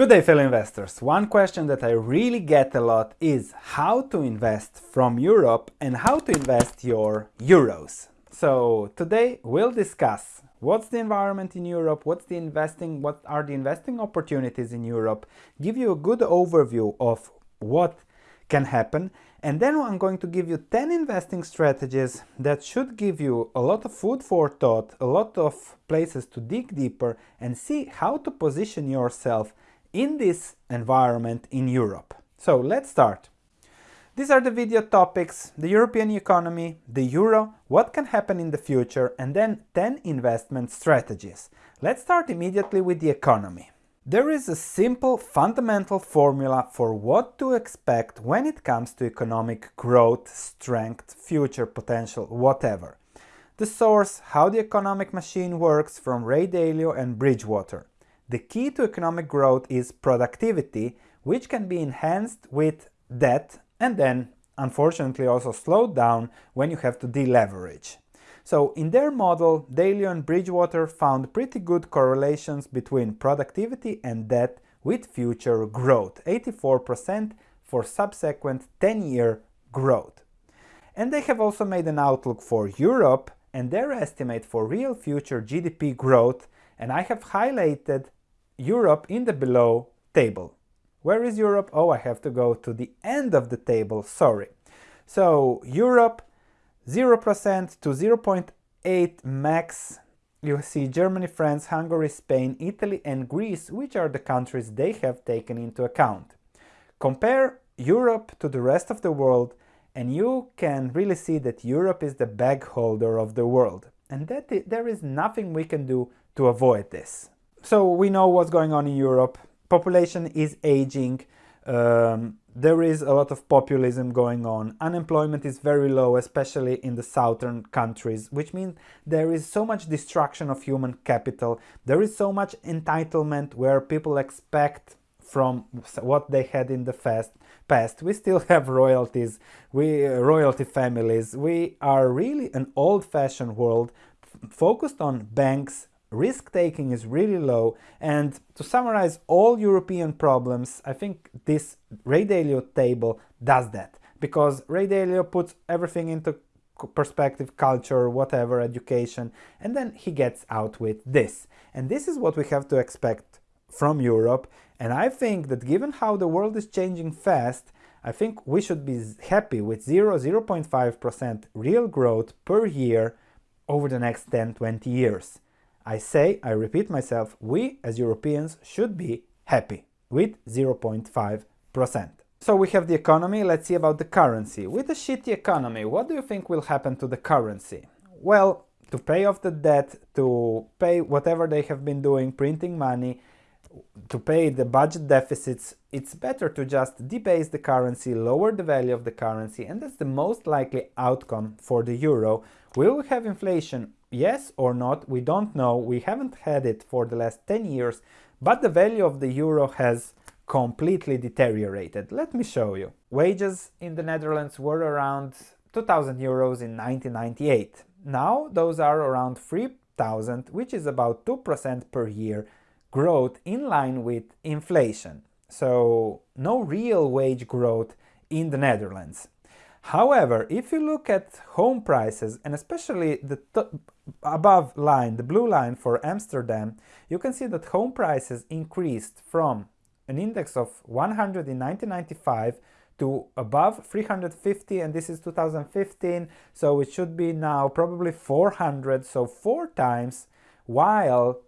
Good day fellow investors. One question that I really get a lot is how to invest from Europe and how to invest your euros. So today we'll discuss what's the environment in Europe, what's the investing, what are the investing opportunities in Europe, give you a good overview of what can happen and then I'm going to give you 10 investing strategies that should give you a lot of food for thought, a lot of places to dig deeper and see how to position yourself in this environment in Europe. So let's start. These are the video topics, the European economy, the euro, what can happen in the future and then 10 investment strategies. Let's start immediately with the economy. There is a simple fundamental formula for what to expect when it comes to economic growth, strength, future potential, whatever. The source, how the economic machine works from Ray Dalio and Bridgewater. The key to economic growth is productivity, which can be enhanced with debt and then unfortunately also slowed down when you have to deleverage. So in their model, Dalio and Bridgewater found pretty good correlations between productivity and debt with future growth, 84% for subsequent 10-year growth. And they have also made an outlook for Europe and their estimate for real future GDP growth, and I have highlighted Europe in the below table. Where is Europe? Oh, I have to go to the end of the table, sorry. So Europe 0% to 0.8 max. You see Germany, France, Hungary, Spain, Italy and Greece, which are the countries they have taken into account. Compare Europe to the rest of the world and you can really see that Europe is the bag holder of the world and that there is nothing we can do to avoid this. So we know what's going on in Europe. Population is aging. Um, there is a lot of populism going on. Unemployment is very low, especially in the southern countries, which means there is so much destruction of human capital. There is so much entitlement where people expect from what they had in the past. Past. We still have royalties, we uh, royalty families. We are really an old-fashioned world focused on banks, risk taking is really low. And to summarize all European problems I think this Ray Dalio table does that. Because Ray Dalio puts everything into perspective, culture, whatever, education and then he gets out with this. And this is what we have to expect from Europe. And I think that given how the world is changing fast I think we should be happy with 0, 0.5% real growth per year over the next 10-20 years. I say, I repeat myself, we as Europeans should be happy with 0.5%. So we have the economy, let's see about the currency. With a shitty economy, what do you think will happen to the currency? Well, to pay off the debt, to pay whatever they have been doing, printing money, to pay the budget deficits, it's better to just debase the currency, lower the value of the currency, and that's the most likely outcome for the euro. Will we have inflation? Yes or not, we don't know. We haven't had it for the last 10 years, but the value of the euro has completely deteriorated. Let me show you. Wages in the Netherlands were around 2000 euros in 1998. Now those are around 3000, which is about 2% per year growth in line with inflation. So no real wage growth in the Netherlands. However, if you look at home prices and especially the above line, the blue line for Amsterdam, you can see that home prices increased from an index of 100 in 1995 to above 350 and this is 2015 so it should be now probably 400 so four times while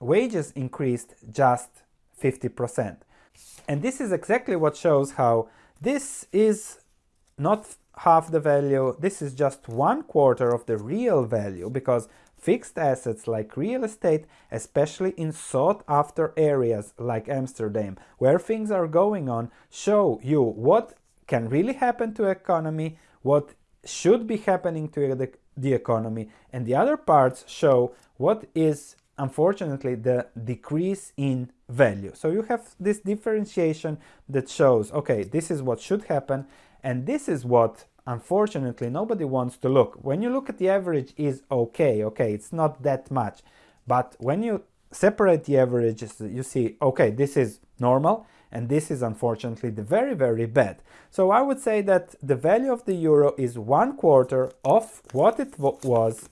wages increased just 50%. And this is exactly what shows how this is not half the value, this is just one quarter of the real value because fixed assets like real estate, especially in sought after areas like Amsterdam, where things are going on, show you what can really happen to economy, what should be happening to the, the economy, and the other parts show what is unfortunately the decrease in value. So you have this differentiation that shows, okay, this is what should happen and this is what unfortunately nobody wants to look. When you look at the average is okay, okay, it's not that much. But when you separate the averages, you see, okay, this is normal and this is unfortunately the very very bad. So I would say that the value of the euro is one quarter of what it was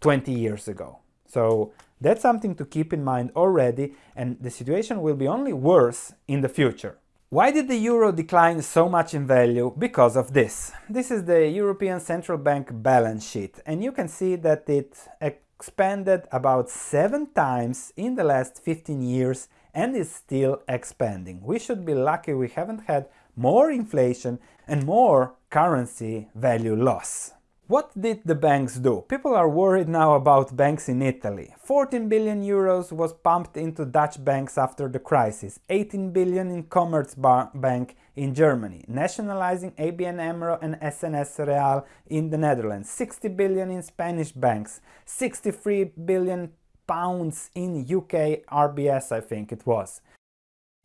20 years ago. So that's something to keep in mind already and the situation will be only worse in the future. Why did the euro decline so much in value? Because of this. This is the European Central Bank balance sheet and you can see that it expanded about 7 times in the last 15 years and is still expanding. We should be lucky we haven't had more inflation and more currency value loss. What did the banks do? People are worried now about banks in Italy. 14 billion euros was pumped into Dutch banks after the crisis, 18 billion in Commerzbank in Germany, nationalizing ABN AMRO and SNS Reaal in the Netherlands, 60 billion in Spanish banks, 63 billion pounds in UK RBS I think it was.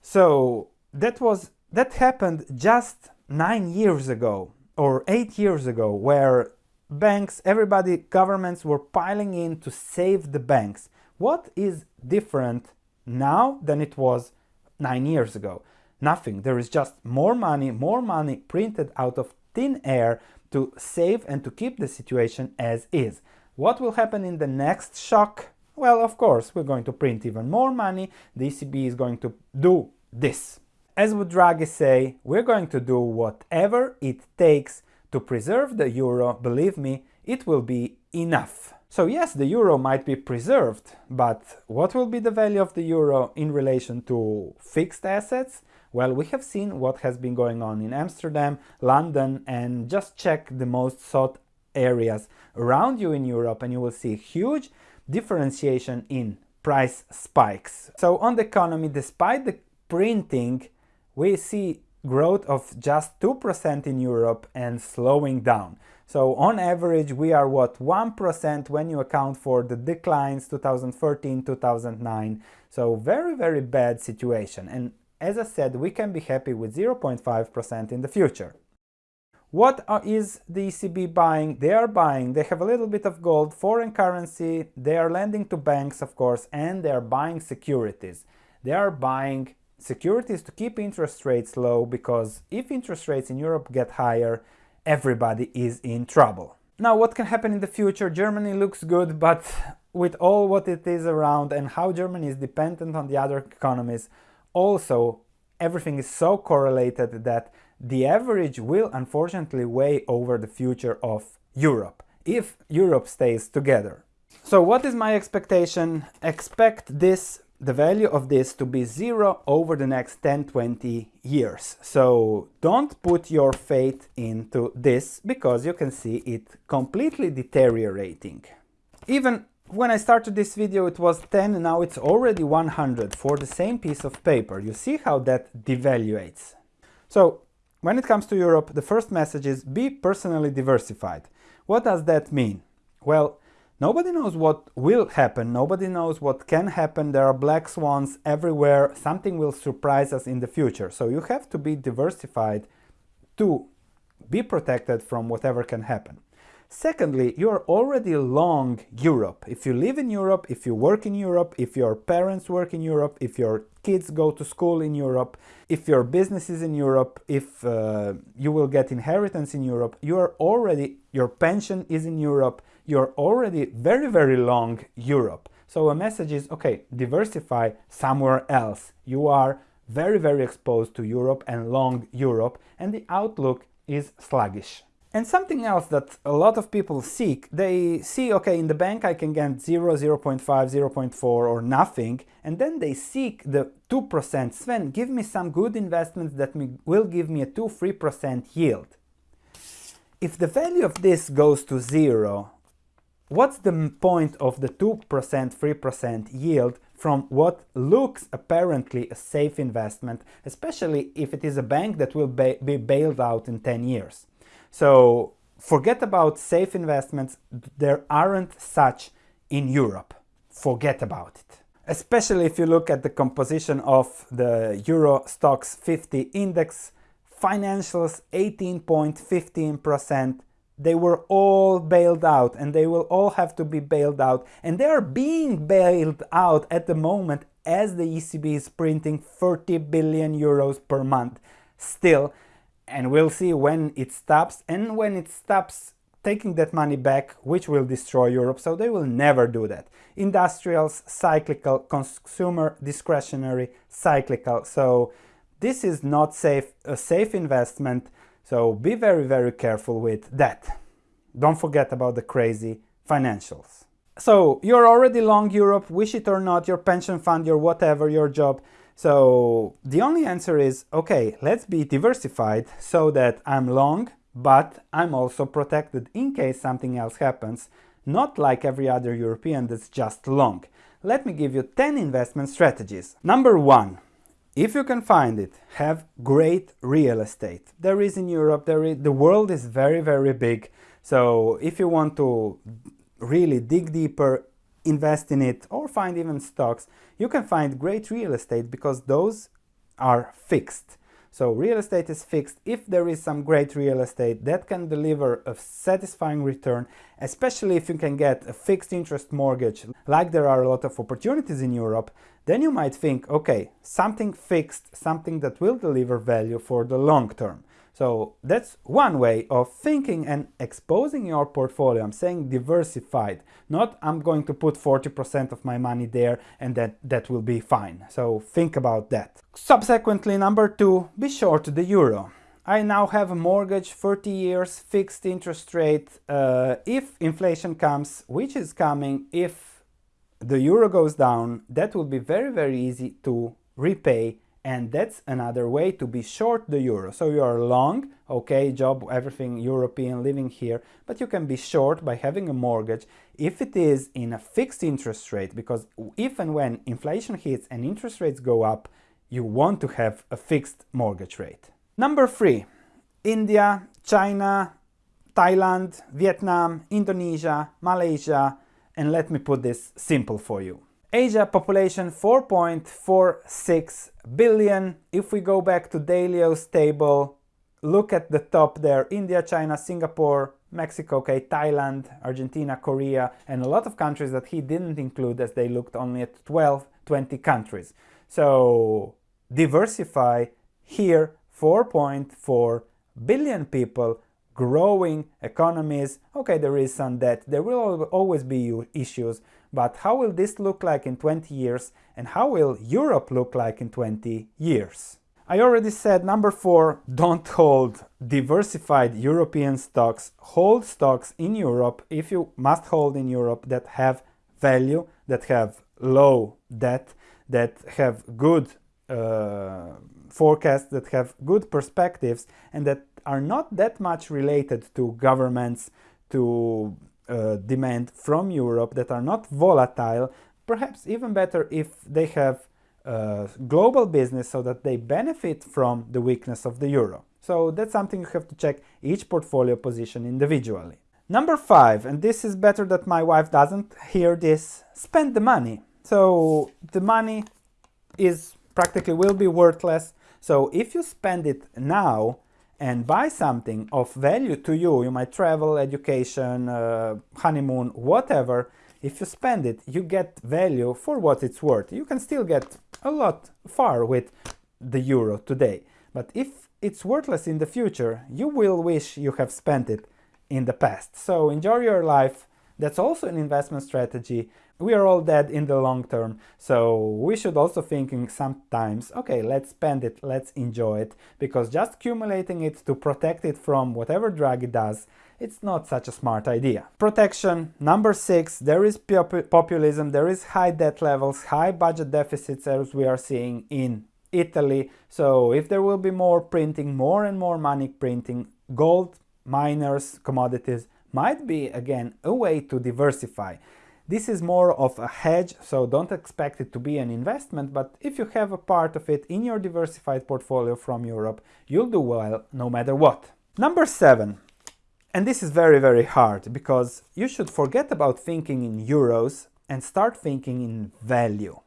So that was that happened just 9 years ago or 8 years ago where banks, everybody, governments were piling in to save the banks. What is different now than it was nine years ago? Nothing. There is just more money, more money printed out of thin air to save and to keep the situation as is. What will happen in the next shock? Well, of course, we're going to print even more money. The ECB is going to do this. As would Draghi say, we're going to do whatever it takes to preserve the euro, believe me, it will be enough. So yes, the euro might be preserved, but what will be the value of the euro in relation to fixed assets? Well, we have seen what has been going on in Amsterdam, London, and just check the most sought areas around you in Europe and you will see huge differentiation in price spikes. So on the economy, despite the printing, we see growth of just 2% in Europe and slowing down. So on average we are what 1% when you account for the declines 2013 2009 so very very bad situation and as I said we can be happy with 0.5% in the future. What is the ECB buying? They are buying, they have a little bit of gold, foreign currency, they are lending to banks of course and they are buying securities. They are buying securities to keep interest rates low because if interest rates in Europe get higher, everybody is in trouble. Now what can happen in the future? Germany looks good, but with all what it is around and how Germany is dependent on the other economies, also everything is so correlated that the average will unfortunately weigh over the future of Europe, if Europe stays together. So what is my expectation? Expect this the value of this to be zero over the next 10-20 years. So don't put your faith into this because you can see it completely deteriorating. Even when I started this video it was 10 now it's already 100 for the same piece of paper. You see how that devaluates. So when it comes to Europe the first message is be personally diversified. What does that mean? Well Nobody knows what will happen, nobody knows what can happen, there are black swans everywhere, something will surprise us in the future. So you have to be diversified to be protected from whatever can happen. Secondly, you are already long Europe. If you live in Europe, if you work in Europe, if your parents work in Europe, if your kids go to school in Europe, if your business is in Europe, if uh, you will get inheritance in Europe, you are already, your pension is in Europe, you're already very, very long Europe. So a message is, okay, diversify somewhere else. You are very, very exposed to Europe and long Europe, and the outlook is sluggish. And something else that a lot of people seek, they see, okay, in the bank I can get 0, 0 0.5, 0 0.4 or nothing, and then they seek the 2%. Sven, give me some good investments that will give me a 2-3% yield. If the value of this goes to zero, what's the point of the 2%, 3% yield from what looks apparently a safe investment, especially if it is a bank that will ba be bailed out in 10 years? So forget about safe investments, there aren't such in Europe. Forget about it. Especially if you look at the composition of the Euro Stoxx 50 index, financials 18.15%, they were all bailed out and they will all have to be bailed out. And they are being bailed out at the moment as the ECB is printing 30 billion euros per month still. And we'll see when it stops. And when it stops taking that money back which will destroy Europe so they will never do that. Industrials cyclical consumer discretionary cyclical. So this is not safe a safe investment so be very, very careful with that. Don't forget about the crazy financials. So you're already long Europe, wish it or not, your pension fund, your whatever, your job. So the only answer is, okay, let's be diversified so that I'm long, but I'm also protected in case something else happens, not like every other European that's just long. Let me give you 10 investment strategies. Number one, if you can find it, have great real estate. There is in Europe, there is, the world is very, very big. So if you want to really dig deeper, invest in it or find even stocks, you can find great real estate because those are fixed. So real estate is fixed. If there is some great real estate that can deliver a satisfying return, especially if you can get a fixed interest mortgage, like there are a lot of opportunities in Europe, then you might think, okay, something fixed, something that will deliver value for the long term. So that's one way of thinking and exposing your portfolio. I'm saying diversified, not I'm going to put 40% of my money there and that, that will be fine. So think about that. Subsequently, number two, be short the euro. I now have a mortgage, 30 years, fixed interest rate. Uh, if inflation comes, which is coming, if the euro goes down, that will be very, very easy to repay and that's another way to be short the euro. So you are long, okay, job, everything European living here, but you can be short by having a mortgage if it is in a fixed interest rate, because if and when inflation hits and interest rates go up, you want to have a fixed mortgage rate. Number three, India, China, Thailand, Vietnam, Indonesia, Malaysia, and let me put this simple for you. Asia population 4.46 billion. If we go back to Dalio's table, look at the top there, India, China, Singapore, Mexico, okay, Thailand, Argentina, Korea, and a lot of countries that he didn't include as they looked only at 12, 20 countries. So diversify here 4.4 billion people growing economies. Okay, there is some debt. There will always be issues, but how will this look like in 20 years and how will Europe look like in 20 years? I already said number four, don't hold diversified European stocks. Hold stocks in Europe if you must hold in Europe that have value, that have low debt, that have good uh, forecasts, that have good perspectives, and that are not that much related to governments, to uh, demand from Europe that are not volatile, perhaps even better if they have uh, global business so that they benefit from the weakness of the euro. So that's something you have to check each portfolio position individually. Number five, and this is better that my wife doesn't hear this, spend the money. So the money is practically will be worthless. So if you spend it now, and buy something of value to you, you might travel, education, uh, honeymoon, whatever, if you spend it, you get value for what it's worth. You can still get a lot far with the euro today. But if it's worthless in the future, you will wish you have spent it in the past. So enjoy your life. That's also an investment strategy we are all dead in the long term so we should also thinking sometimes okay let's spend it let's enjoy it because just accumulating it to protect it from whatever drug it does it's not such a smart idea. Protection, number six, there is pop populism, there is high debt levels, high budget deficits as we are seeing in Italy. So if there will be more printing, more and more money printing, gold, miners, commodities might be again a way to diversify. This is more of a hedge, so don't expect it to be an investment, but if you have a part of it in your diversified portfolio from Europe, you'll do well no matter what. Number seven, and this is very, very hard because you should forget about thinking in euros and start thinking in value.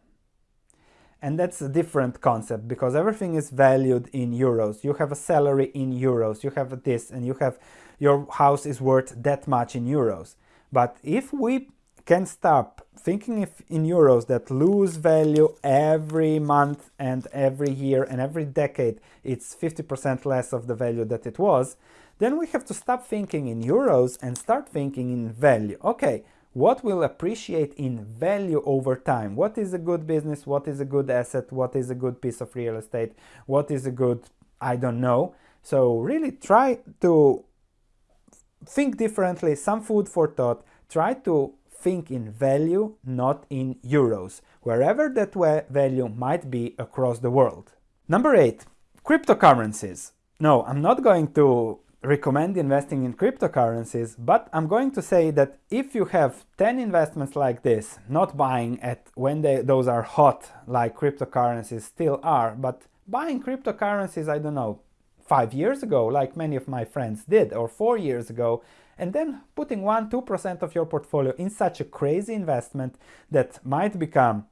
And that's a different concept because everything is valued in euros. You have a salary in euros, you have this, and you have your house is worth that much in euros. But if we can stop thinking if in euros that lose value every month and every year and every decade, it's 50% less of the value that it was, then we have to stop thinking in euros and start thinking in value. Okay, what will appreciate in value over time? What is a good business? What is a good asset? What is a good piece of real estate? What is a good, I don't know. So really try to think differently, some food for thought, try to think in value, not in euros, wherever that value might be across the world. Number eight, cryptocurrencies. No, I'm not going to recommend investing in cryptocurrencies, but I'm going to say that if you have 10 investments like this, not buying at when they, those are hot like cryptocurrencies still are, but buying cryptocurrencies, I don't know, five years ago, like many of my friends did, or four years ago, and then putting 1 2% of your portfolio in such a crazy investment that might become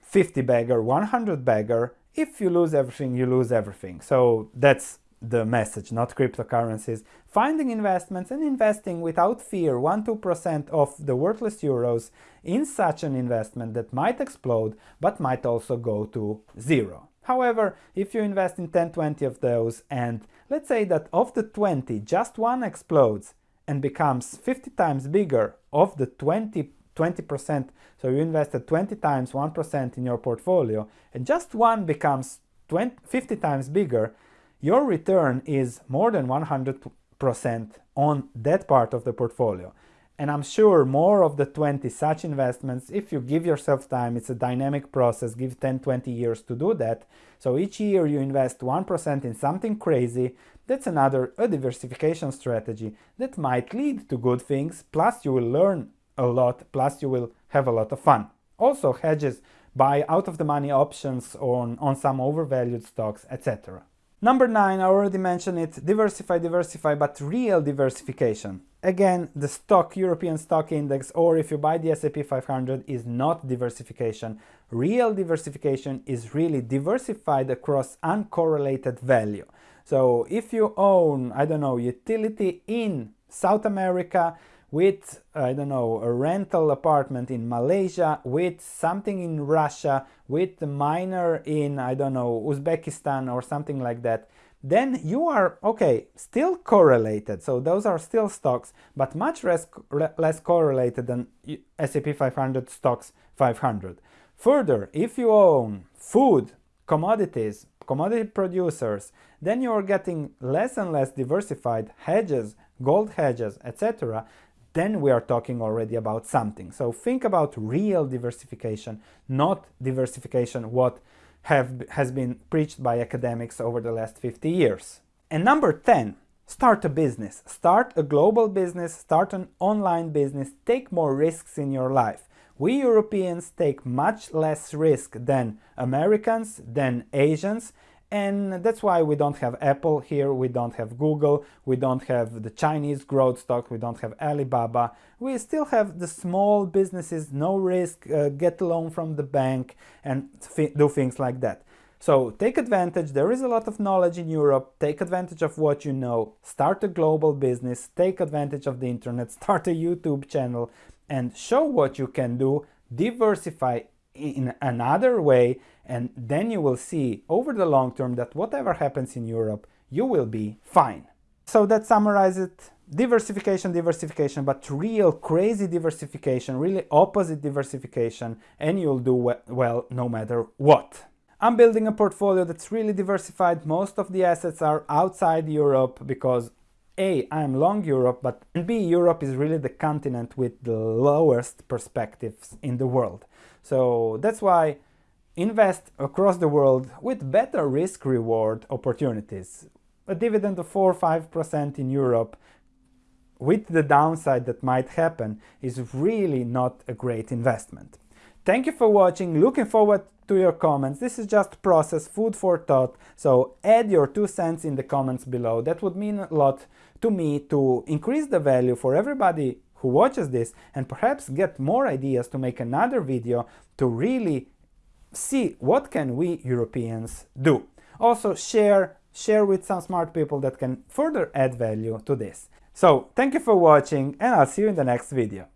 50 bagger, 100 bagger. If you lose everything, you lose everything. So that's the message, not cryptocurrencies. Finding investments and investing without fear 1 2% of the worthless euros in such an investment that might explode but might also go to zero. However, if you invest in 10 20 of those and let's say that of the 20 just one explodes and becomes 50 times bigger of the 20 20%, so you invested 20 times 1% in your portfolio and just one becomes 20, 50 times bigger, your return is more than 100% on that part of the portfolio. And I'm sure more of the 20 such investments, if you give yourself time, it's a dynamic process, give 10, 20 years to do that. So each year you invest 1% in something crazy, that's another a diversification strategy that might lead to good things, plus you will learn a lot, plus you will have a lot of fun. Also hedges, buy out of the money options on, on some overvalued stocks, etc. Number nine, I already mentioned it, diversify, diversify, but real diversification. Again, the stock, European stock index, or if you buy the S&P 500 is not diversification. Real diversification is really diversified across uncorrelated value. So if you own, I don't know, utility in South America, with, I don't know, a rental apartment in Malaysia, with something in Russia, with a miner in, I don't know, Uzbekistan or something like that, then you are, okay, still correlated. So those are still stocks, but much less, less correlated than S&P 500 stocks 500. Further, if you own food, commodities, commodity producers, then you are getting less and less diversified hedges, gold hedges, etc then we are talking already about something. So think about real diversification, not diversification what have, has been preached by academics over the last 50 years. And number 10, start a business. Start a global business, start an online business, take more risks in your life. We Europeans take much less risk than Americans, than Asians, and that's why we don't have Apple here, we don't have Google, we don't have the Chinese growth stock, we don't have Alibaba. We still have the small businesses, no risk, uh, get a loan from the bank and do things like that. So take advantage, there is a lot of knowledge in Europe, take advantage of what you know, start a global business, take advantage of the internet, start a YouTube channel and show what you can do, diversify in another way and then you will see over the long term that whatever happens in Europe, you will be fine. So that summarizes it. Diversification, diversification, but real crazy diversification, really opposite diversification, and you'll do well no matter what. I'm building a portfolio that's really diversified. Most of the assets are outside Europe because A, I'm long Europe, but B, Europe is really the continent with the lowest perspectives in the world. So that's why invest across the world with better risk reward opportunities. A dividend of 4 or 5% in Europe with the downside that might happen is really not a great investment. Thank you for watching, looking forward to your comments. This is just process, food for thought, so add your two cents in the comments below. That would mean a lot to me to increase the value for everybody who watches this and perhaps get more ideas to make another video to really see what can we Europeans do. Also share, share with some smart people that can further add value to this. So thank you for watching and I'll see you in the next video.